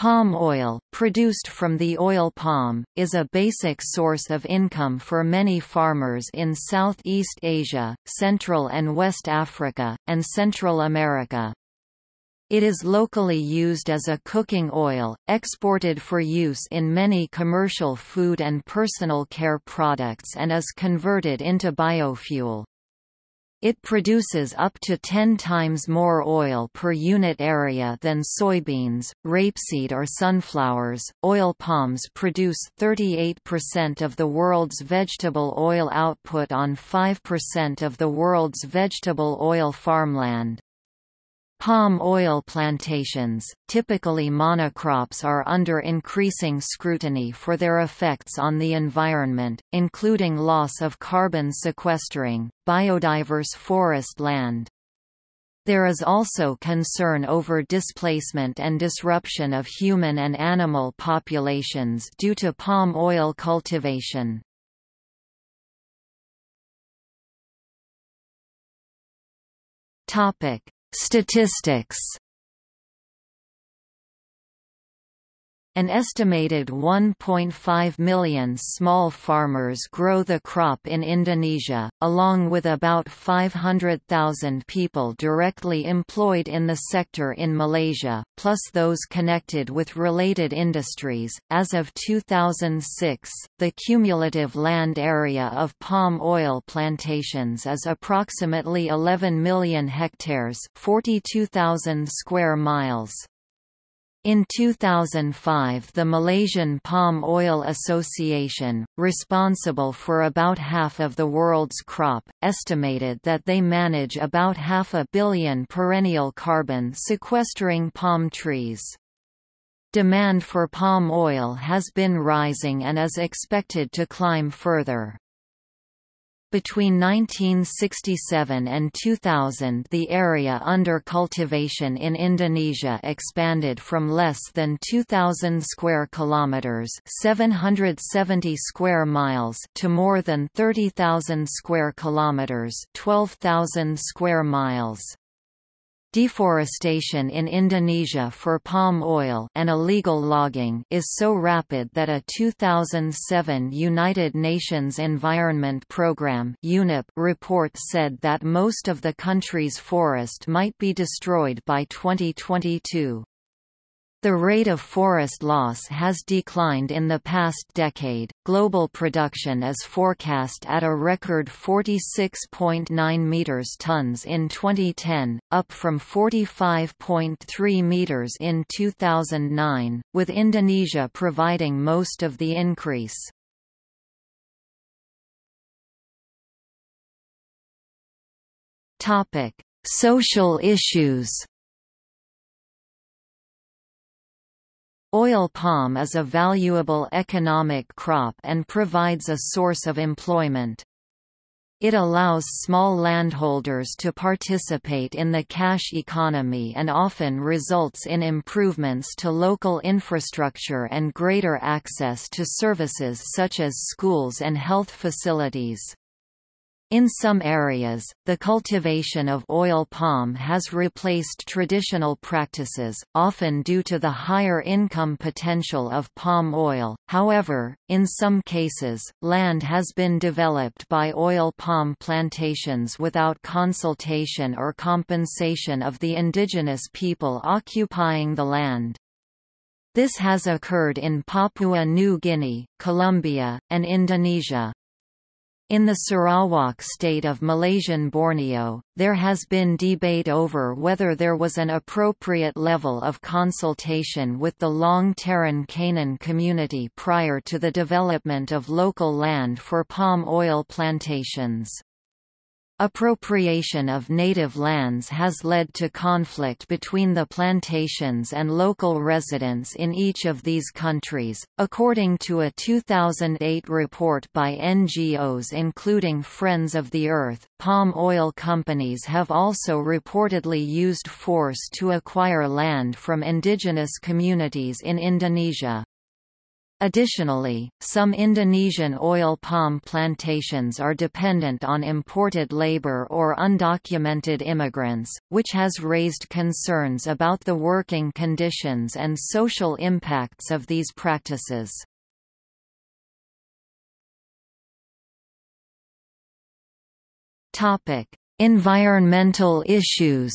Palm oil, produced from the oil palm, is a basic source of income for many farmers in Southeast Asia, Central and West Africa, and Central America. It is locally used as a cooking oil, exported for use in many commercial food and personal care products and is converted into biofuel. It produces up to 10 times more oil per unit area than soybeans, rapeseed or sunflowers. Oil palms produce 38% of the world's vegetable oil output on 5% of the world's vegetable oil farmland. Palm oil plantations, typically monocrops are under increasing scrutiny for their effects on the environment, including loss of carbon sequestering, biodiverse forest land. There is also concern over displacement and disruption of human and animal populations due to palm oil cultivation. Topic: Statistics An estimated 1.5 million small farmers grow the crop in Indonesia, along with about 500,000 people directly employed in the sector in Malaysia, plus those connected with related industries. As of 2006, the cumulative land area of palm oil plantations is approximately 11 million hectares, 42,000 square miles. In 2005 the Malaysian Palm Oil Association, responsible for about half of the world's crop, estimated that they manage about half a billion perennial carbon sequestering palm trees. Demand for palm oil has been rising and is expected to climb further. Between 1967 and 2000 the area under cultivation in Indonesia expanded from less than 2,000 square kilometers 770 square miles to more than 30,000 square kilometers 12,000 square miles. Deforestation in Indonesia for palm oil and illegal logging is so rapid that a 2007 United Nations Environment Programme report said that most of the country's forest might be destroyed by 2022. The rate of forest loss has declined in the past decade. Global production is forecast at a record 46.9 meters tons in 2010, up from 45.3 meters in 2009, with Indonesia providing most of the increase. Topic: Social issues. Oil palm is a valuable economic crop and provides a source of employment. It allows small landholders to participate in the cash economy and often results in improvements to local infrastructure and greater access to services such as schools and health facilities. In some areas, the cultivation of oil palm has replaced traditional practices, often due to the higher income potential of palm oil. However, in some cases, land has been developed by oil palm plantations without consultation or compensation of the indigenous people occupying the land. This has occurred in Papua New Guinea, Colombia, and Indonesia. In the Sarawak state of Malaysian Borneo, there has been debate over whether there was an appropriate level of consultation with the Long Teran Kanan community prior to the development of local land for palm oil plantations. Appropriation of native lands has led to conflict between the plantations and local residents in each of these countries. According to a 2008 report by NGOs including Friends of the Earth, palm oil companies have also reportedly used force to acquire land from indigenous communities in Indonesia. Additionally, some Indonesian oil palm plantations are dependent on imported labor or undocumented immigrants, which has raised concerns about the working conditions and social impacts of these practices. Environmental issues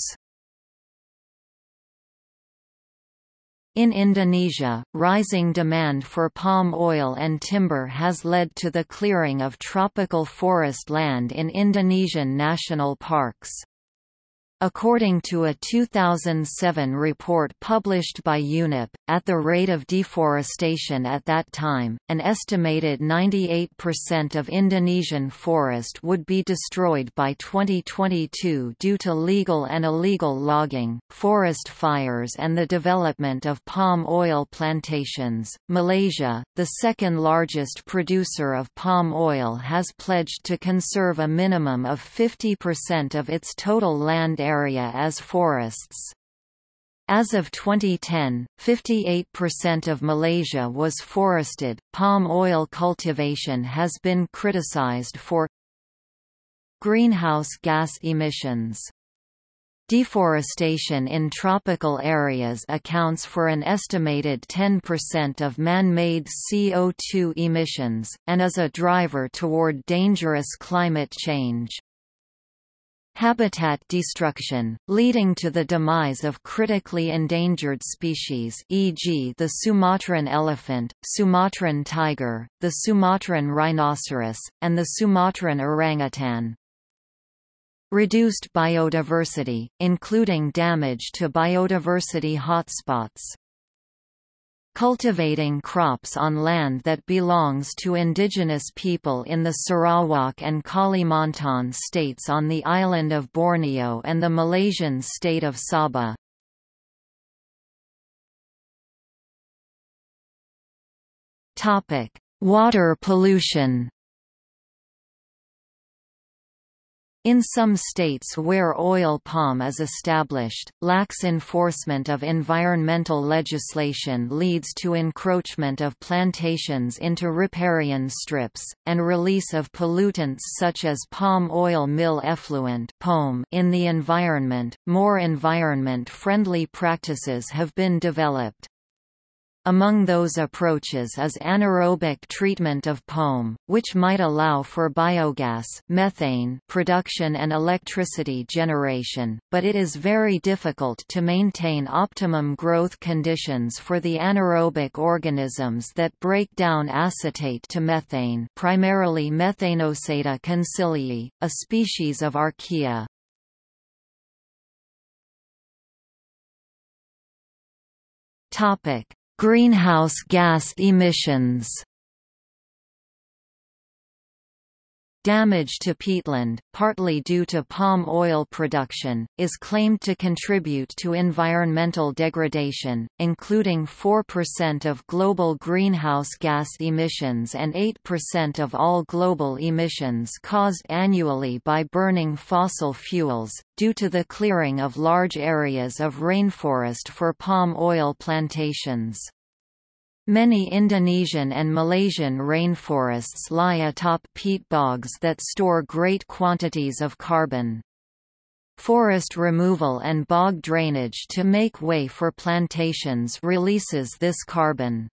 In Indonesia, rising demand for palm oil and timber has led to the clearing of tropical forest land in Indonesian national parks. According to a 2007 report published by UNEP, at the rate of deforestation at that time, an estimated 98% of Indonesian forest would be destroyed by 2022 due to legal and illegal logging, forest fires, and the development of palm oil plantations. Malaysia, the second largest producer of palm oil, has pledged to conserve a minimum of 50% of its total land area as forests. As of 2010, 58% of Malaysia was forested. Palm oil cultivation has been criticized for greenhouse gas emissions. Deforestation in tropical areas accounts for an estimated 10% of man-made CO2 emissions, and is a driver toward dangerous climate change. Habitat destruction, leading to the demise of critically endangered species e.g. the Sumatran elephant, Sumatran tiger, the Sumatran rhinoceros, and the Sumatran orangutan. Reduced biodiversity, including damage to biodiversity hotspots. Cultivating crops on land that belongs to indigenous people in the Sarawak and Kalimantan states on the island of Borneo and the Malaysian state of Sabah. Water pollution In some states where oil palm is established, lax enforcement of environmental legislation leads to encroachment of plantations into riparian strips, and release of pollutants such as palm oil mill effluent in the environment. More environment-friendly practices have been developed. Among those approaches is anaerobic treatment of palm, which might allow for biogas methane production and electricity generation, but it is very difficult to maintain optimum growth conditions for the anaerobic organisms that break down acetate to methane primarily Methanosaeta concilii, a species of archaea. Topic Greenhouse gas emissions Damage to peatland, partly due to palm oil production, is claimed to contribute to environmental degradation, including 4% of global greenhouse gas emissions and 8% of all global emissions caused annually by burning fossil fuels, due to the clearing of large areas of rainforest for palm oil plantations. Many Indonesian and Malaysian rainforests lie atop peat bogs that store great quantities of carbon. Forest removal and bog drainage to make way for plantations releases this carbon.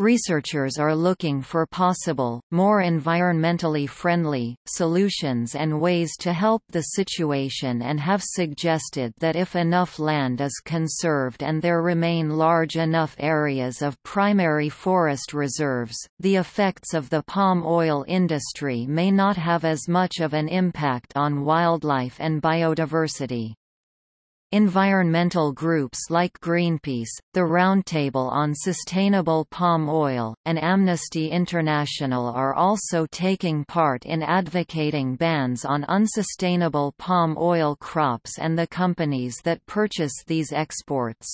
Researchers are looking for possible, more environmentally friendly, solutions and ways to help the situation and have suggested that if enough land is conserved and there remain large enough areas of primary forest reserves, the effects of the palm oil industry may not have as much of an impact on wildlife and biodiversity. Environmental groups like Greenpeace, the Roundtable on Sustainable Palm Oil, and Amnesty International are also taking part in advocating bans on unsustainable palm oil crops and the companies that purchase these exports.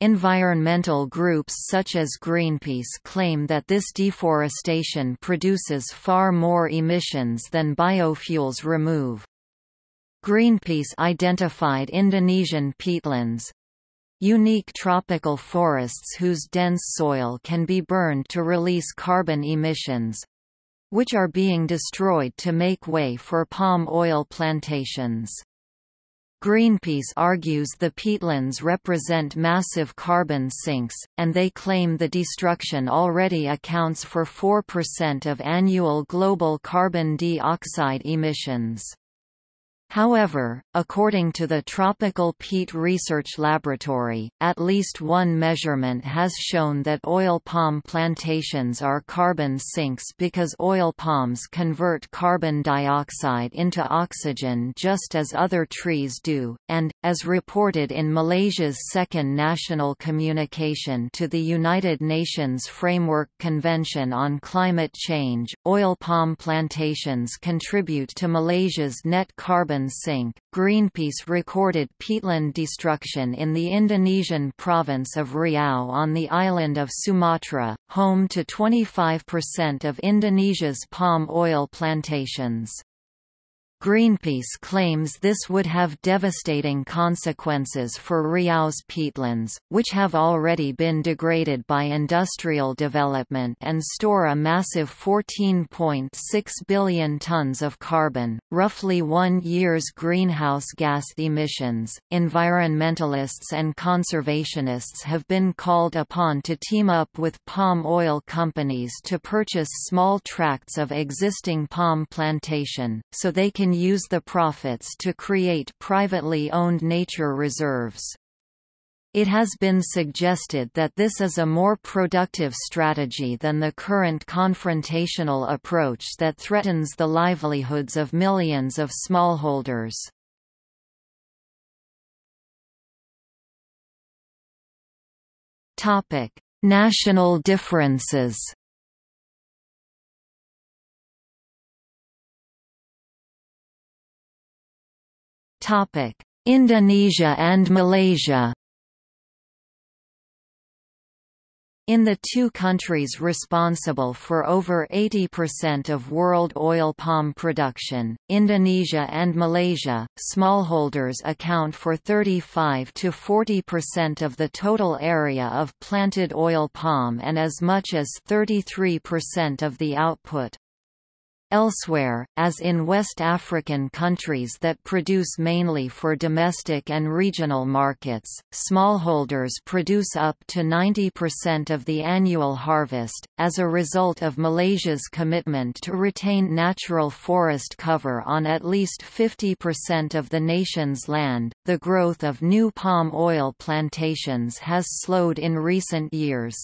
Environmental groups such as Greenpeace claim that this deforestation produces far more emissions than biofuels remove. Greenpeace identified Indonesian peatlands unique tropical forests whose dense soil can be burned to release carbon emissions, which are being destroyed to make way for palm oil plantations. Greenpeace argues the peatlands represent massive carbon sinks, and they claim the destruction already accounts for 4% of annual global carbon dioxide emissions. However, according to the Tropical Peat Research Laboratory, at least one measurement has shown that oil palm plantations are carbon sinks because oil palms convert carbon dioxide into oxygen just as other trees do, and, as reported in Malaysia's second national communication to the United Nations Framework Convention on Climate Change, oil palm plantations contribute to Malaysia's net carbon sink. Greenpeace recorded peatland destruction in the Indonesian province of Riau on the island of Sumatra, home to 25% of Indonesia's palm oil plantations. Greenpeace claims this would have devastating consequences for Riau's peatlands, which have already been degraded by industrial development and store a massive 14.6 billion tons of carbon, roughly one year's greenhouse gas emissions. Environmentalists and conservationists have been called upon to team up with palm oil companies to purchase small tracts of existing palm plantation, so they can use the profits to create privately owned nature reserves. It has been suggested that this is a more productive strategy than the current confrontational approach that threatens the livelihoods of millions of smallholders. National differences Indonesia and Malaysia In the two countries responsible for over 80% of world oil palm production, Indonesia and Malaysia, smallholders account for 35 to 40% of the total area of planted oil palm and as much as 33% of the output. Elsewhere, as in West African countries that produce mainly for domestic and regional markets, smallholders produce up to 90% of the annual harvest. As a result of Malaysia's commitment to retain natural forest cover on at least 50% of the nation's land, the growth of new palm oil plantations has slowed in recent years.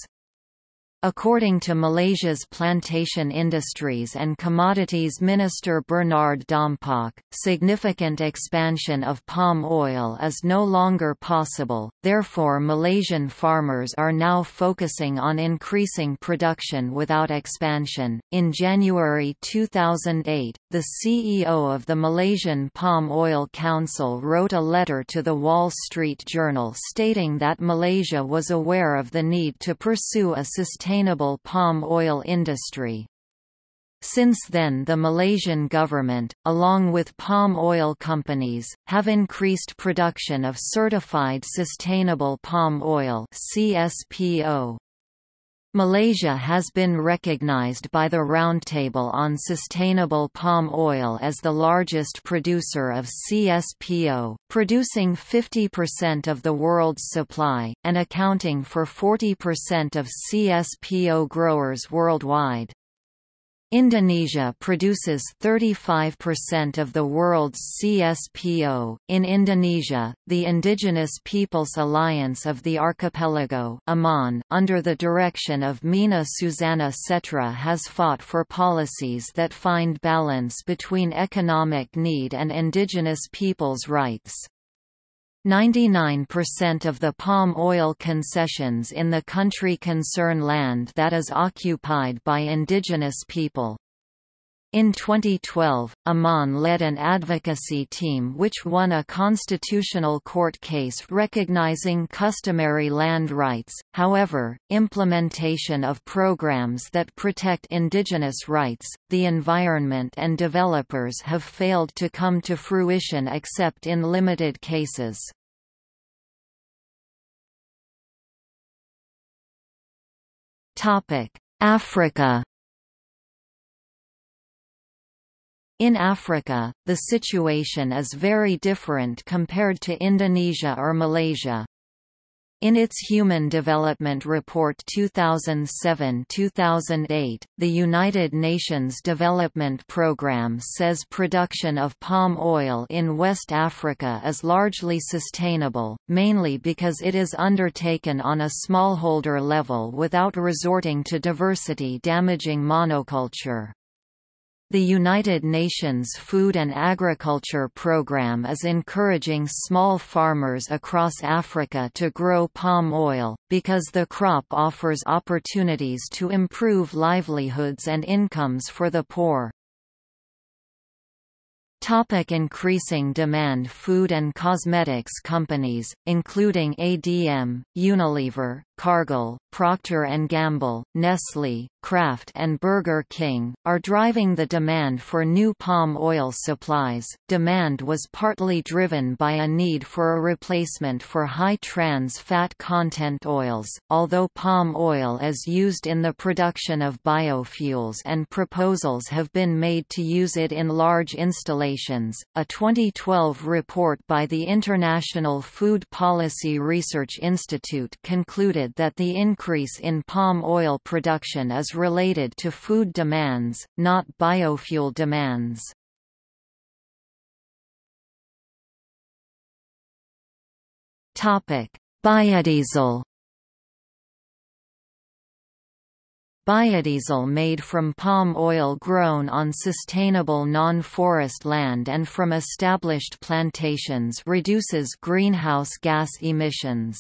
According to Malaysia's Plantation Industries and Commodities Minister Bernard Dompok, significant expansion of palm oil is no longer possible, therefore Malaysian farmers are now focusing on increasing production without expansion. In January 2008, the CEO of the Malaysian Palm Oil Council wrote a letter to the Wall Street Journal stating that Malaysia was aware of the need to pursue a sustainable sustainable palm oil industry. Since then the Malaysian government, along with palm oil companies, have increased production of certified sustainable palm oil CSPO. Malaysia has been recognized by the Roundtable on Sustainable Palm Oil as the largest producer of CSPO, producing 50% of the world's supply, and accounting for 40% of CSPO growers worldwide. Indonesia produces 35% of the world's CSPO. In Indonesia, the Indigenous Peoples Alliance of the Archipelago (AMAN), under the direction of Mina Susana Setra, has fought for policies that find balance between economic need and indigenous peoples' rights. 99% of the palm oil concessions in the country concern land that is occupied by indigenous people. In 2012, Aman led an advocacy team which won a constitutional court case recognizing customary land rights. However, implementation of programs that protect indigenous rights, the environment and developers have failed to come to fruition except in limited cases. Topic: Africa In Africa, the situation is very different compared to Indonesia or Malaysia. In its Human Development Report 2007-2008, the United Nations Development Programme says production of palm oil in West Africa is largely sustainable, mainly because it is undertaken on a smallholder level without resorting to diversity-damaging monoculture. The United Nations Food and Agriculture Programme is encouraging small farmers across Africa to grow palm oil, because the crop offers opportunities to improve livelihoods and incomes for the poor. Topic increasing demand Food and cosmetics companies, including ADM, Unilever, Cargill, Procter & Gamble, Nestle, Kraft and Burger King, are driving the demand for new palm oil supplies. Demand was partly driven by a need for a replacement for high trans fat content oils, although palm oil is used in the production of biofuels and proposals have been made to use it in large installations. A 2012 report by the International Food Policy Research Institute concluded that the increase in palm oil production is related to food demands, not biofuel demands. Biodiesel Biodiesel made from palm oil grown on sustainable non-forest land and from established plantations reduces greenhouse gas emissions.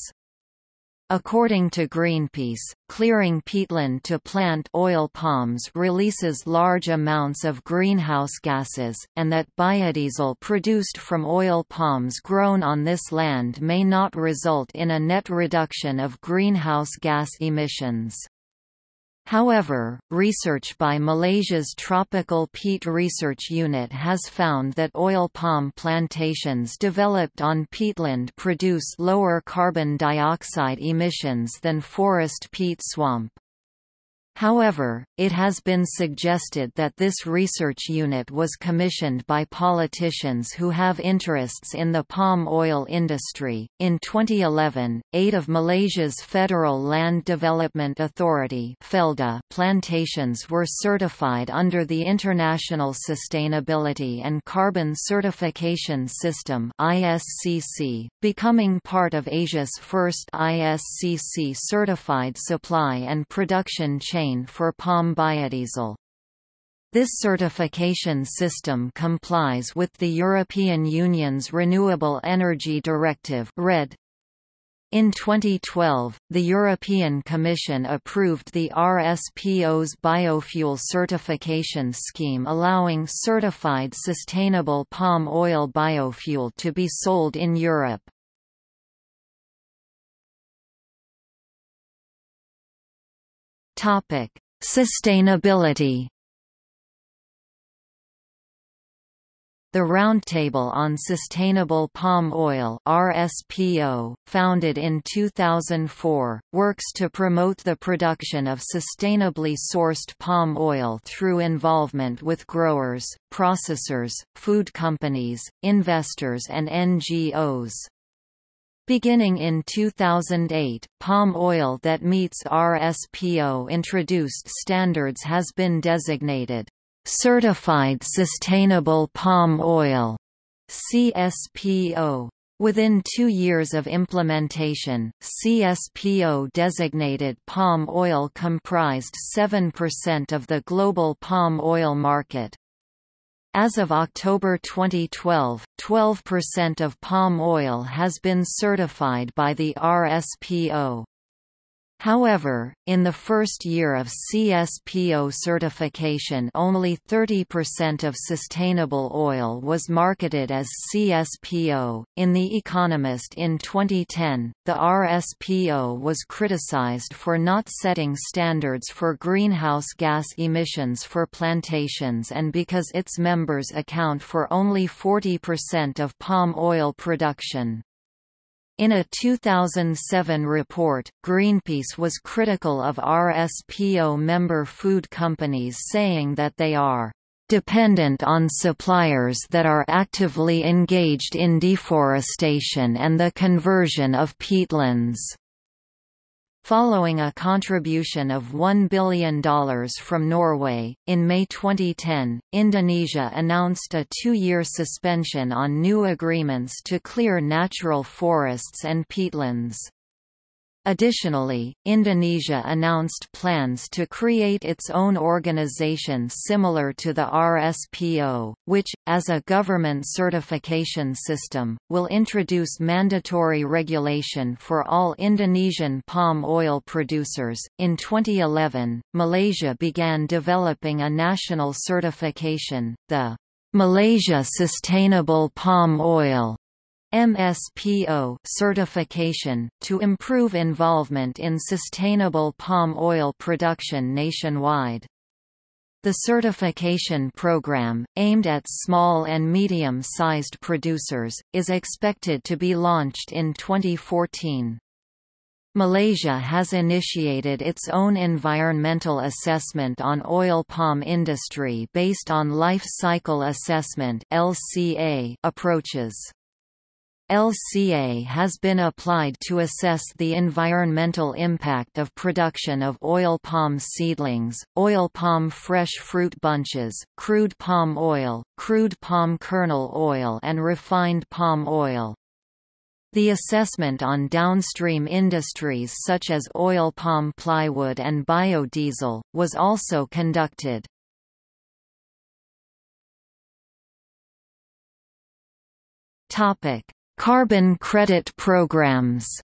According to Greenpeace, clearing peatland to plant oil palms releases large amounts of greenhouse gases, and that biodiesel produced from oil palms grown on this land may not result in a net reduction of greenhouse gas emissions. However, research by Malaysia's Tropical Peat Research Unit has found that oil palm plantations developed on peatland produce lower carbon dioxide emissions than forest peat swamp. However, it has been suggested that this research unit was commissioned by politicians who have interests in the palm oil industry. In 2011, eight of Malaysia's Federal Land Development Authority (FLDA) plantations were certified under the International Sustainability and Carbon Certification System (ISCC), becoming part of Asia's first ISCC certified supply and production chain for palm biodiesel. This certification system complies with the European Union's Renewable Energy Directive RED. In 2012, the European Commission approved the RSPO's biofuel certification scheme allowing certified sustainable palm oil biofuel to be sold in Europe. Topic: Sustainability. The Roundtable on Sustainable Palm Oil (RSPO), founded in 2004, works to promote the production of sustainably sourced palm oil through involvement with growers, processors, food companies, investors and NGOs. Beginning in 2008, palm oil that meets RSPO introduced standards has been designated Certified Sustainable Palm Oil CSPO. Within two years of implementation, CSPO-designated palm oil comprised 7% of the global palm oil market. As of October 2012, 12% of palm oil has been certified by the RSPO. However, in the first year of CSPO certification only 30% of sustainable oil was marketed as CSPO. In The Economist in 2010, the RSPO was criticized for not setting standards for greenhouse gas emissions for plantations and because its members account for only 40% of palm oil production. In a 2007 report, Greenpeace was critical of RSPO member food companies saying that they are dependent on suppliers that are actively engaged in deforestation and the conversion of peatlands. Following a contribution of $1 billion from Norway, in May 2010, Indonesia announced a two-year suspension on new agreements to clear natural forests and peatlands. Additionally, Indonesia announced plans to create its own organization similar to the RSPO, which, as a government certification system, will introduce mandatory regulation for all Indonesian palm oil producers. In 2011, Malaysia began developing a national certification, the Malaysia Sustainable Palm Oil MSPO certification, to improve involvement in sustainable palm oil production nationwide. The certification program, aimed at small and medium-sized producers, is expected to be launched in 2014. Malaysia has initiated its own environmental assessment on oil palm industry based on life cycle assessment approaches. LCA has been applied to assess the environmental impact of production of oil palm seedlings, oil palm fresh fruit bunches, crude palm oil, crude palm kernel oil and refined palm oil. The assessment on downstream industries such as oil palm plywood and biodiesel, was also conducted. Topic Carbon credit programs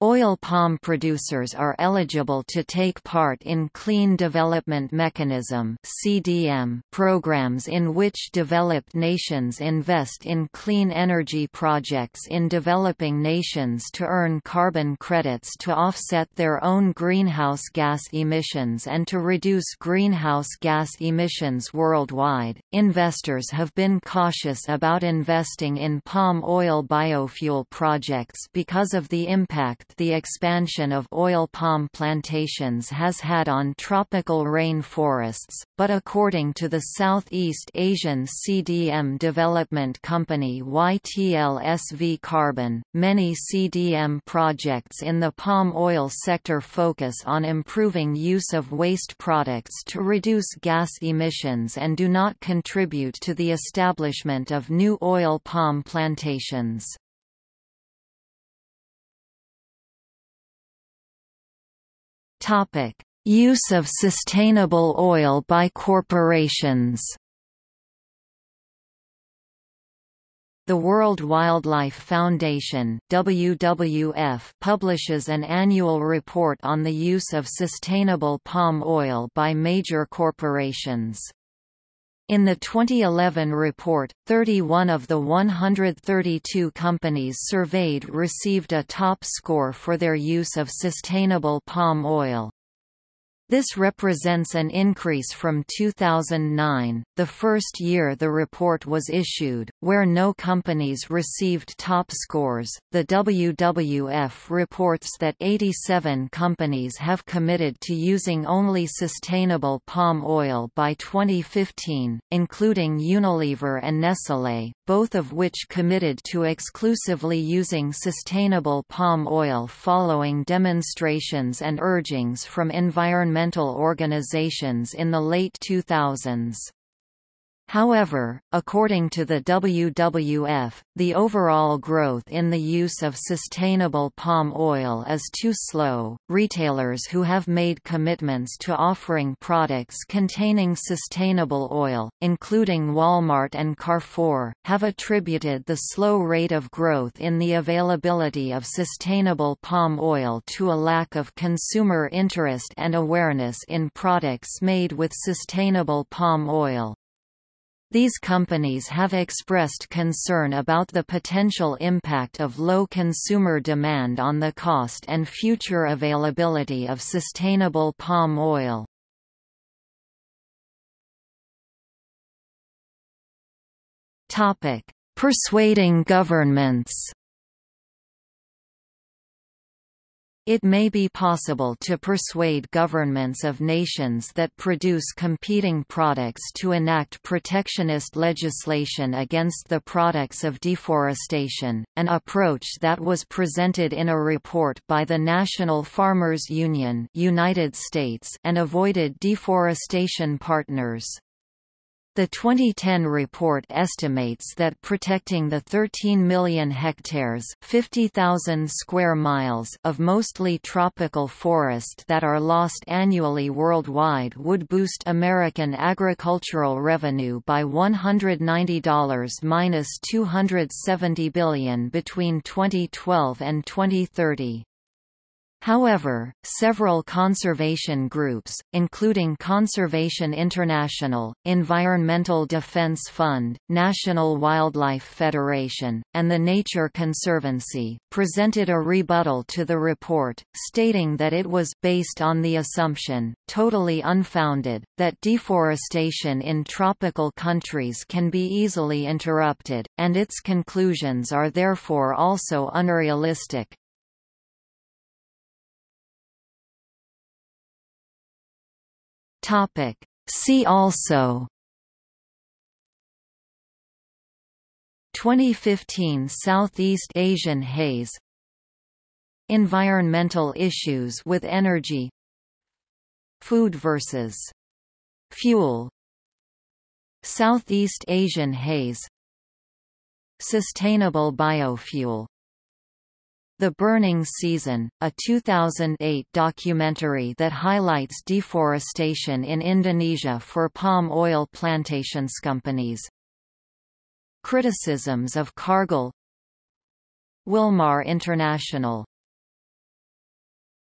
Oil palm producers are eligible to take part in Clean Development Mechanism (CDM) programs in which developed nations invest in clean energy projects in developing nations to earn carbon credits to offset their own greenhouse gas emissions and to reduce greenhouse gas emissions worldwide. Investors have been cautious about investing in palm oil biofuel projects because of the impact the expansion of oil palm plantations has had on tropical rain forests, but according to the Southeast Asian CDM development company YTL-SV Carbon, many CDM projects in the palm oil sector focus on improving use of waste products to reduce gas emissions and do not contribute to the establishment of new oil palm plantations. Topic: Use of sustainable oil by corporations. The World Wildlife Foundation WWF publishes an annual report on the use of sustainable palm oil by major corporations. In the 2011 report, 31 of the 132 companies surveyed received a top score for their use of sustainable palm oil. This represents an increase from 2009, the first year the report was issued, where no companies received top scores. The WWF reports that 87 companies have committed to using only sustainable palm oil by 2015, including Unilever and Nestlé, both of which committed to exclusively using sustainable palm oil following demonstrations and urgings from environmental environmental organizations in the late 2000s. However, according to the WWF, the overall growth in the use of sustainable palm oil is too slow. Retailers who have made commitments to offering products containing sustainable oil, including Walmart and Carrefour, have attributed the slow rate of growth in the availability of sustainable palm oil to a lack of consumer interest and awareness in products made with sustainable palm oil. These companies have expressed concern about the potential impact of low consumer demand on the cost and future availability of sustainable palm oil. Persuading governments It may be possible to persuade governments of nations that produce competing products to enact protectionist legislation against the products of deforestation, an approach that was presented in a report by the National Farmers Union United States and avoided deforestation partners. The 2010 report estimates that protecting the 13 million hectares 50,000 square miles of mostly tropical forest that are lost annually worldwide would boost American agricultural revenue by $190–270 billion between 2012 and 2030. However, several conservation groups, including Conservation International, Environmental Defense Fund, National Wildlife Federation, and the Nature Conservancy, presented a rebuttal to the report, stating that it was based on the assumption, totally unfounded, that deforestation in tropical countries can be easily interrupted, and its conclusions are therefore also unrealistic. Topic. See also 2015 Southeast Asian haze Environmental issues with energy Food versus fuel Southeast Asian haze Sustainable biofuel the Burning Season, a 2008 documentary that highlights deforestation in Indonesia for palm oil plantations companies. Criticisms of Cargill Wilmar International